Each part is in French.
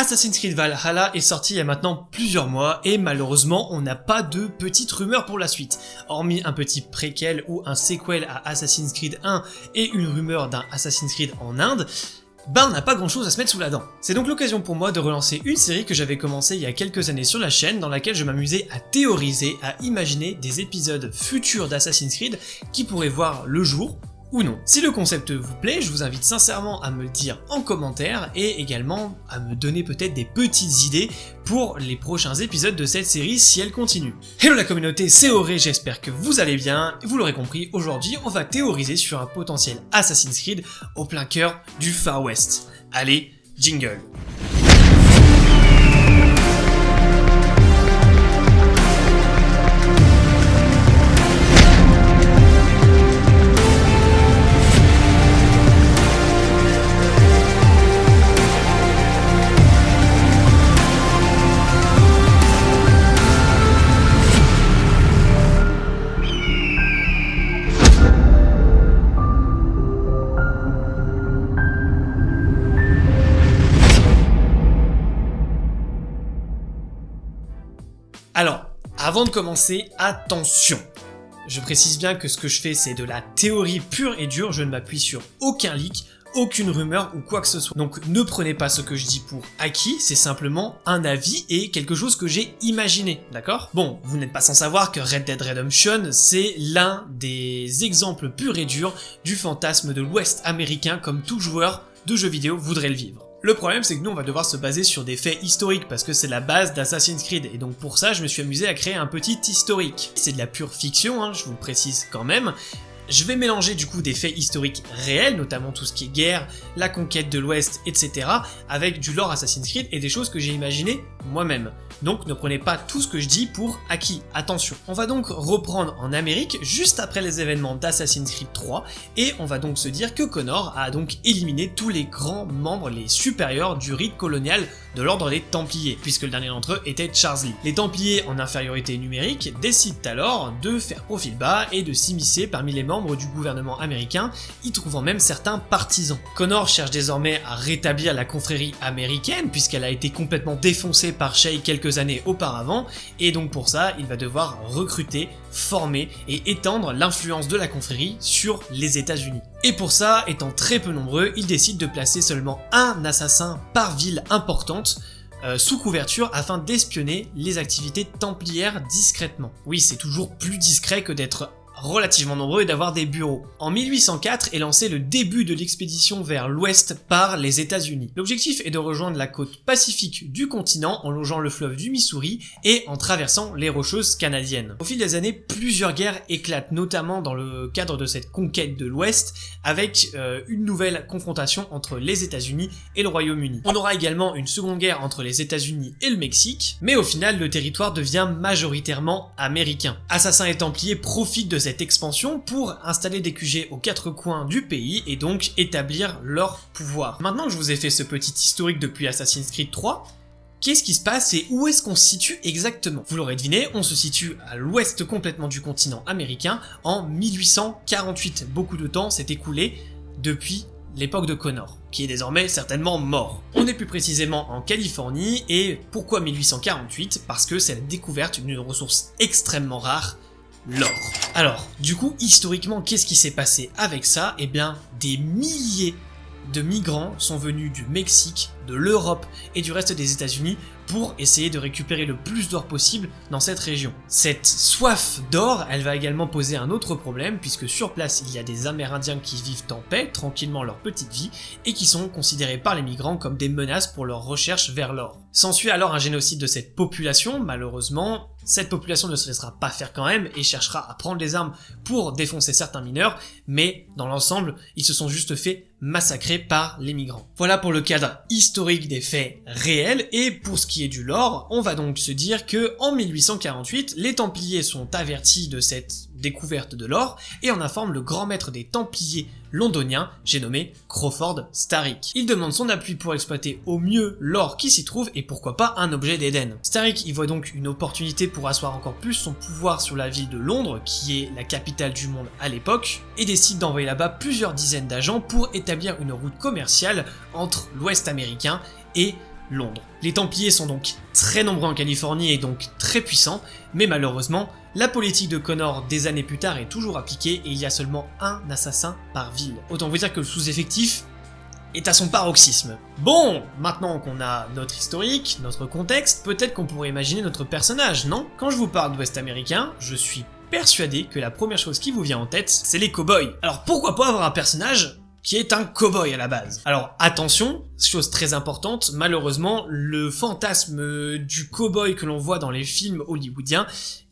Assassin's Creed Valhalla est sorti il y a maintenant plusieurs mois et malheureusement on n'a pas de petites rumeurs pour la suite. Hormis un petit préquel ou un sequel à Assassin's Creed 1 et une rumeur d'un Assassin's Creed en Inde, bah on n'a pas grand chose à se mettre sous la dent. C'est donc l'occasion pour moi de relancer une série que j'avais commencé il y a quelques années sur la chaîne dans laquelle je m'amusais à théoriser, à imaginer des épisodes futurs d'Assassin's Creed qui pourraient voir le jour ou non. Si le concept vous plaît, je vous invite sincèrement à me le dire en commentaire et également à me donner peut-être des petites idées pour les prochains épisodes de cette série si elle continue. Hello la communauté, c'est Auré, j'espère que vous allez bien. Vous l'aurez compris, aujourd'hui on va théoriser sur un potentiel Assassin's Creed au plein cœur du Far West. Allez, jingle avant de commencer, attention. Je précise bien que ce que je fais c'est de la théorie pure et dure, je ne m'appuie sur aucun leak, aucune rumeur ou quoi que ce soit. Donc ne prenez pas ce que je dis pour acquis, c'est simplement un avis et quelque chose que j'ai imaginé, d'accord? Bon, vous n'êtes pas sans savoir que Red Dead Redemption, c'est l'un des exemples purs et durs du fantasme de l'Ouest américain comme tout joueur de jeux vidéo voudrait le vivre. Le problème c'est que nous on va devoir se baser sur des faits historiques parce que c'est la base d'Assassin's Creed et donc pour ça je me suis amusé à créer un petit historique. C'est de la pure fiction, hein, je vous le précise quand même, je vais mélanger du coup des faits historiques réels, notamment tout ce qui est guerre, la conquête de l'Ouest, etc., avec du lore Assassin's Creed et des choses que j'ai imaginées moi-même. Donc ne prenez pas tout ce que je dis pour acquis, attention. On va donc reprendre en Amérique juste après les événements d'Assassin's Creed 3 et on va donc se dire que Connor a donc éliminé tous les grands membres, les supérieurs du rite colonial de l'ordre des Templiers, puisque le dernier d'entre eux était Charles Lee. Les Templiers en infériorité numérique décident alors de faire profil bas et de s'immiscer parmi les membres du gouvernement américain, y trouvant même certains partisans. Connor cherche désormais à rétablir la confrérie américaine, puisqu'elle a été complètement défoncée par Shay quelques années auparavant, et donc pour ça, il va devoir recruter, former et étendre l'influence de la confrérie sur les états unis Et pour ça, étant très peu nombreux, il décide de placer seulement un assassin par ville importante, euh, sous couverture afin d'espionner les activités templières discrètement. Oui, c'est toujours plus discret que d'être relativement nombreux et d'avoir des bureaux. En 1804 est lancé le début de l'expédition vers l'ouest par les états unis L'objectif est de rejoindre la côte pacifique du continent en longeant le fleuve du Missouri et en traversant les Rocheuses canadiennes. Au fil des années, plusieurs guerres éclatent, notamment dans le cadre de cette conquête de l'ouest, avec euh, une nouvelle confrontation entre les états unis et le Royaume-Uni. On aura également une seconde guerre entre les états unis et le Mexique, mais au final le territoire devient majoritairement américain. Assassins et Templiers profitent de cette expansion pour installer des QG aux quatre coins du pays et donc établir leur pouvoir. Maintenant que je vous ai fait ce petit historique depuis Assassin's Creed 3, Qu'est-ce qui se passe et où est-ce qu'on se situe exactement? Vous l'aurez deviné, on se situe à l'ouest complètement du continent américain en 1848. Beaucoup de temps s'est écoulé depuis l'époque de Connor, qui est désormais certainement mort. On est plus précisément en Californie, et pourquoi 1848 Parce que c'est la découverte d'une ressource extrêmement rare, l'or. Alors, du coup, historiquement, qu'est-ce qui s'est passé avec ça? Eh bien, des milliers de migrants sont venus du Mexique, de l'Europe et du reste des états unis pour essayer de récupérer le plus d'or possible dans cette région. Cette soif d'or, elle va également poser un autre problème puisque sur place il y a des amérindiens qui vivent en paix, tranquillement leur petite vie, et qui sont considérés par les migrants comme des menaces pour leur recherche vers l'or. S'ensuit alors un génocide de cette population, malheureusement, cette population ne se laissera pas faire quand même et cherchera à prendre les armes pour défoncer certains mineurs, mais dans l'ensemble, ils se sont juste fait massacrer par les migrants. Voilà pour le cadre historique des faits réels, et pour ce qui est du lore, on va donc se dire que en 1848, les Templiers sont avertis de cette découverte de l'or et en informe le grand maître des Templiers londonien, j'ai nommé Crawford Starrick. Il demande son appui pour exploiter au mieux l'or qui s'y trouve et pourquoi pas un objet d'Éden. Starrick y voit donc une opportunité pour asseoir encore plus son pouvoir sur la ville de Londres, qui est la capitale du monde à l'époque, et décide d'envoyer là-bas plusieurs dizaines d'agents pour établir une route commerciale entre l'ouest américain et Londres. Les Templiers sont donc très nombreux en Californie et donc très puissants, mais malheureusement, la politique de Connor des années plus tard est toujours appliquée et il y a seulement un assassin par ville. Autant vous dire que le sous-effectif est à son paroxysme. Bon, maintenant qu'on a notre historique, notre contexte, peut-être qu'on pourrait imaginer notre personnage, non? Quand je vous parle d'Ouest américain, je suis persuadé que la première chose qui vous vient en tête, c'est les cowboys. Alors pourquoi pas avoir un personnage qui est un cowboy à la base. Alors attention, chose très importante, malheureusement, le fantasme du cowboy que l'on voit dans les films hollywoodiens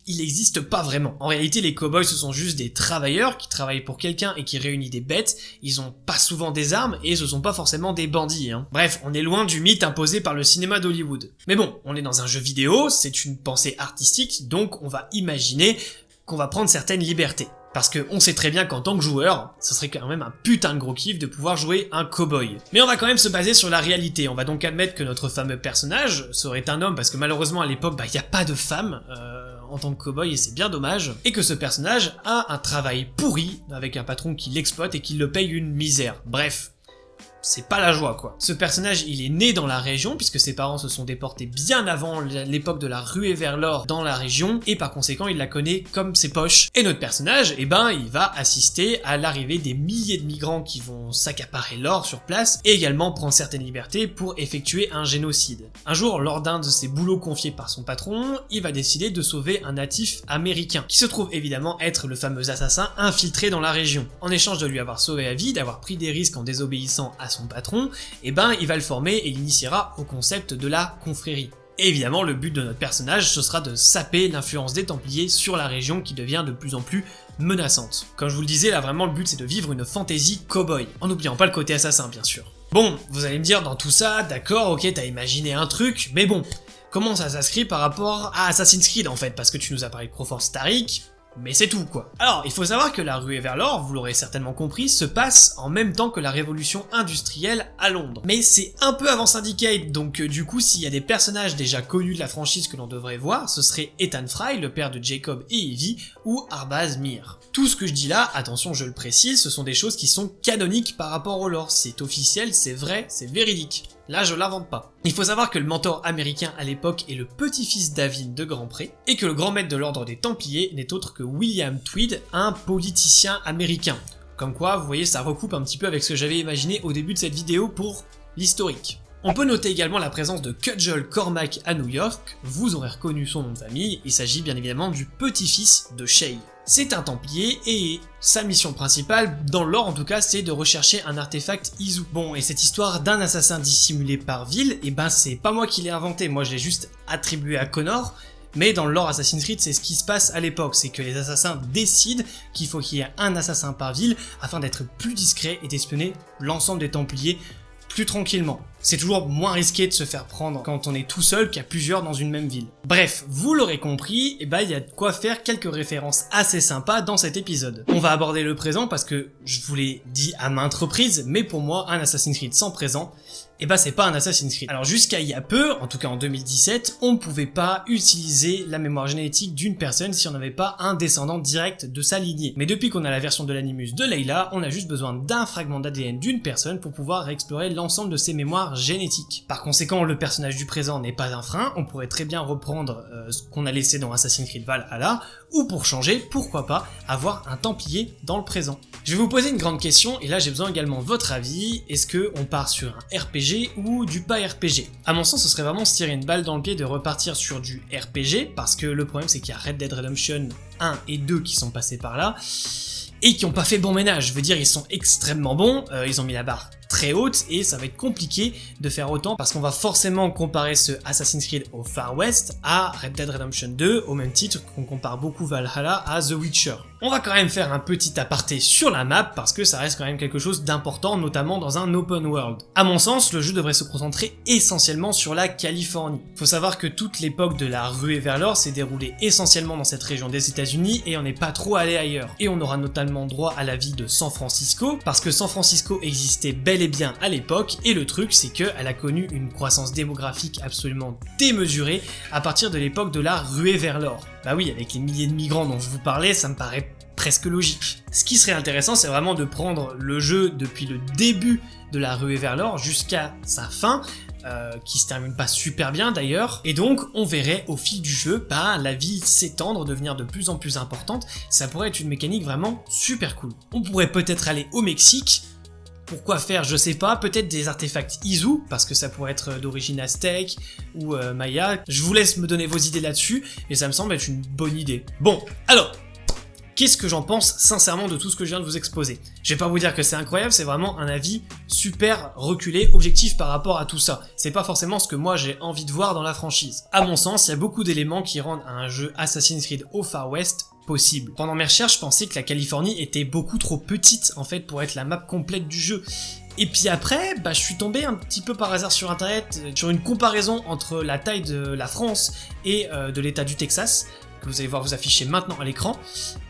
il n'existe pas vraiment. En réalité, les cowboys, ce sont juste des travailleurs qui travaillent pour quelqu'un et qui réunissent des bêtes. Ils ont pas souvent des armes et ce sont pas forcément des bandits. Hein. Bref, on est loin du mythe imposé par le cinéma d'Hollywood. Mais bon, on est dans un jeu vidéo, c'est une pensée artistique, donc on va imaginer qu'on va prendre certaines libertés. Parce qu'on sait très bien qu'en tant que joueur, ce serait quand même un putain de gros kiff de pouvoir jouer un cowboy. Mais on va quand même se baser sur la réalité, on va donc admettre que notre fameux personnage serait un homme, parce que malheureusement à l'époque, bah, il n'y a pas de femme euh, en tant que cowboy et c'est bien dommage, et que ce personnage a un travail pourri, avec un patron qui l'exploite et qui le paye une misère. Bref, c'est pas la joie quoi. Ce personnage il est né dans la région puisque ses parents se sont déportés bien avant l'époque de la ruée vers l'or dans la région et par conséquent il la connaît comme ses poches. Et notre personnage, eh ben il va assister à l'arrivée des milliers de migrants qui vont s'accaparer l'or sur place et également prendre certaines libertés pour effectuer un génocide. Un jour lors d'un de ses boulots confiés par son patron, il va décider de sauver un natif américain qui se trouve évidemment être le fameux assassin infiltré dans la région. En échange de lui avoir sauvé la vie, d'avoir pris des risques en désobéissant à son patron, et eh ben il va le former et l'initiera au concept de la confrérie. évidemment, le but de notre personnage, ce sera de saper l'influence des Templiers sur la région qui devient de plus en plus menaçante. Comme je vous le disais, là vraiment le but c'est de vivre une fantasy cowboy, en n'oubliant pas le côté assassin bien sûr. Bon, vous allez me dire dans tout ça, d'accord, ok, t'as imaginé un truc, mais bon, comment ça s'inscrit par rapport à Assassin's Creed en fait? Parce que tu nous as parlé de Proforce Tariq, mais c'est tout quoi. Alors, il faut savoir que la ruée vers l'or, vous l'aurez certainement compris, se passe en même temps que la révolution industrielle à Londres. Mais c'est un peu avant Syndicate, donc euh, du coup s'il y a des personnages déjà connus de la franchise que l'on devrait voir, ce serait Ethan Fry, le père de Jacob et Evie, ou Arbaz Mir. Tout ce que je dis là, attention je le précise, ce sont des choses qui sont canoniques par rapport au lore, c'est officiel, c'est vrai, c'est véridique. Là, je l'invente pas. Il faut savoir que le mentor américain à l'époque est le petit-fils d'Avine de Grandpré, et que le grand maître de l'ordre des Templiers n'est autre que William Tweed, un politicien américain. Comme quoi, vous voyez, ça recoupe un petit peu avec ce que j'avais imaginé au début de cette vidéo pour l'historique. On peut noter également la présence de Cudgel Cormac à New York, vous aurez reconnu son nom de famille, il s'agit bien évidemment du petit-fils de Shay. C'est un Templier et sa mission principale, dans l'or en tout cas, c'est de rechercher un artefact Izu. Bon, et cette histoire d'un assassin dissimulé par ville, et eh ben c'est pas moi qui l'ai inventé, moi je l'ai juste attribué à Connor, mais dans le lore Assassin's Creed, c'est ce qui se passe à l'époque, c'est que les assassins décident qu'il faut qu'il y ait un assassin par ville afin d'être plus discret et d'espionner l'ensemble des Templiers plus tranquillement. C'est toujours moins risqué de se faire prendre quand on est tout seul qu'à plusieurs dans une même ville. Bref, vous l'aurez compris, et eh ben il y a de quoi faire quelques références assez sympas dans cet épisode. On va aborder le présent parce que je vous l'ai dit à maintes reprises, mais pour moi, un Assassin's Creed sans présent, et eh ben, c'est pas un Assassin's Creed. Alors jusqu'à il y a peu, en tout cas en 2017, on ne pouvait pas utiliser la mémoire génétique d'une personne si on n'avait pas un descendant direct de sa lignée. Mais depuis qu'on a la version de l'animus de Layla, on a juste besoin d'un fragment d'ADN d'une personne pour pouvoir explorer l'ensemble de ses mémoires génétiques. Par conséquent, le personnage du présent n'est pas un frein, on pourrait très bien reprendre euh, ce qu'on a laissé dans Assassin's Creed Valhalla, ou pour changer, pourquoi pas, avoir un Templier dans le présent. Je vais vous poser une grande question, et là j'ai besoin également de votre avis, est-ce que on part sur un RPG ou du pas RPG À mon sens, ce serait vraiment se tirer une balle dans le pied de repartir sur du RPG, parce que le problème c'est qu'il y a Red Dead Redemption 1 et 2 qui sont passés par là, et qui ont pas fait bon ménage, je veux dire ils sont extrêmement bons, euh, ils ont mis la barre très haute et ça va être compliqué de faire autant parce qu'on va forcément comparer ce Assassin's Creed au Far West à Red Dead Redemption 2 au même titre qu'on compare beaucoup Valhalla à The Witcher. On va quand même faire un petit aparté sur la map parce que ça reste quand même quelque chose d'important notamment dans un open world. À mon sens, le jeu devrait se concentrer essentiellement sur la Californie. Faut savoir que toute l'époque de la ruée vers l'or s'est déroulée essentiellement dans cette région des états unis et on n'est pas trop allé ailleurs. Et on aura notamment droit à la vie de San Francisco parce que San Francisco existait bel et bien à l'époque, et le truc c'est qu'elle a connu une croissance démographique absolument démesurée à partir de l'époque de la ruée vers l'or. Bah oui, avec les milliers de migrants dont je vous parlais, ça me paraît presque logique. Ce qui serait intéressant, c'est vraiment de prendre le jeu depuis le début de la ruée vers l'or jusqu'à sa fin, euh, qui se termine pas super bien d'ailleurs, et donc on verrait au fil du jeu bah, la vie s'étendre, devenir de plus en plus importante, ça pourrait être une mécanique vraiment super cool. On pourrait peut-être aller au Mexique, pourquoi faire Je sais pas, peut-être des artefacts Izu, parce que ça pourrait être d'origine aztèque ou euh, maya. Je vous laisse me donner vos idées là-dessus, et ça me semble être une bonne idée. Bon, alors, Qu'est-ce que j'en pense sincèrement de tout ce que je viens de vous exposer? Je vais pas vous dire que c'est incroyable, c'est vraiment un avis super reculé, objectif par rapport à tout ça. C'est pas forcément ce que moi j'ai envie de voir dans la franchise. À mon sens, il y a beaucoup d'éléments qui rendent un jeu Assassin's Creed au Far West Pendant mes recherches, je pensais que la Californie était beaucoup trop petite en fait pour être la map complète du jeu. Et puis après, bah, je suis tombé un petit peu par hasard sur internet euh, sur une comparaison entre la taille de la France et euh, de l'état du Texas que vous allez voir vous afficher maintenant à l'écran.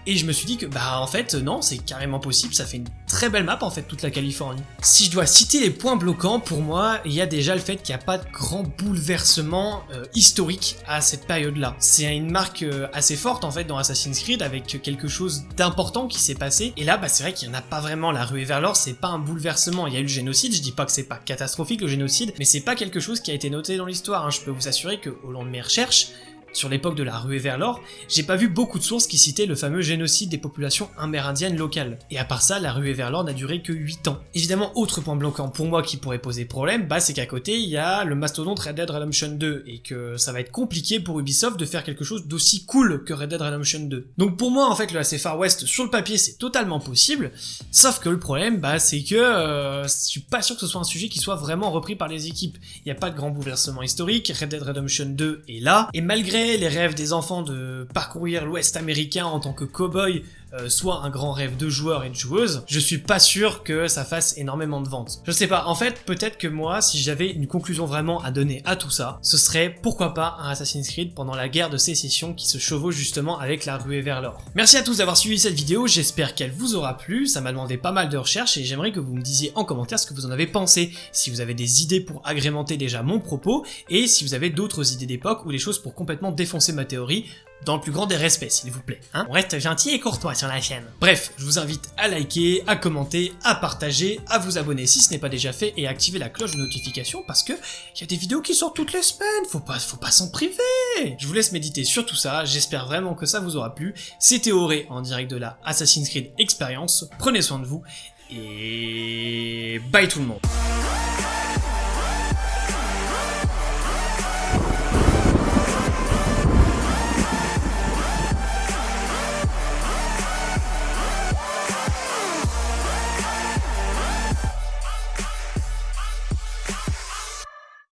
Et je me suis dit que, bah en fait, non, c'est carrément possible, ça fait une très belle map en fait, toute la Californie. Si je dois citer les points bloquants, pour moi, il y a déjà le fait qu'il n'y a pas de grand bouleversement euh, historique à cette période-là. C'est une marque euh, assez forte en fait dans Assassin's Creed, avec quelque chose d'important qui s'est passé. Et là, bah c'est vrai qu'il n'y en a pas vraiment, la ruée vers l'or, c'est pas un bouleversement. Il y a eu le génocide, je dis pas que c'est pas catastrophique le génocide, mais c'est pas quelque chose qui a été noté dans l'histoire. Hein. Je peux vous assurer qu'au long de mes recherches, sur l'époque de la ruée vers l'or, j'ai pas vu beaucoup de sources qui citaient le fameux génocide des populations amérindiennes locales. Et à part ça, la ruée vers l'or n'a duré que 8 ans. Évidemment, autre point bloquant pour moi qui pourrait poser problème, bah c'est qu'à côté, il y a le mastodonte Red Dead Redemption 2, et que ça va être compliqué pour Ubisoft de faire quelque chose d'aussi cool que Red Dead Redemption 2. Donc pour moi, en fait, le AC Far West, sur le papier, c'est totalement possible, sauf que le problème, bah c'est que euh, je suis pas sûr que ce soit un sujet qui soit vraiment repris par les équipes. Il n'y a pas de grand bouleversement historique, Red Dead Redemption 2 est là, et malgré les rêves des enfants de parcourir l'Ouest américain en tant que cow-boy euh, soit un grand rêve de joueurs et de joueuses, je suis pas sûr que ça fasse énormément de ventes. Je sais pas, en fait, peut-être que moi, si j'avais une conclusion vraiment à donner à tout ça, ce serait pourquoi pas un Assassin's Creed pendant la guerre de sécession qui se chevauche justement avec la ruée vers l'or. Merci à tous d'avoir suivi cette vidéo, j'espère qu'elle vous aura plu, ça m'a demandé pas mal de recherches et j'aimerais que vous me disiez en commentaire ce que vous en avez pensé, si vous avez des idées pour agrémenter déjà mon propos, et si vous avez d'autres idées d'époque ou des choses pour complètement défoncer ma théorie, dans le plus grand des respects, s'il vous plaît. Hein On reste gentil et courtois sur la chaîne. Bref, je vous invite à liker, à commenter, à partager, à vous abonner si ce n'est pas déjà fait et à activer la cloche de notification parce que il y a des vidéos qui sortent toutes les semaines, faut pas, faut pas s'en priver Je vous laisse méditer sur tout ça, j'espère vraiment que ça vous aura plu. C'était Auré en direct de la Assassin's Creed Experience, prenez soin de vous et bye tout le monde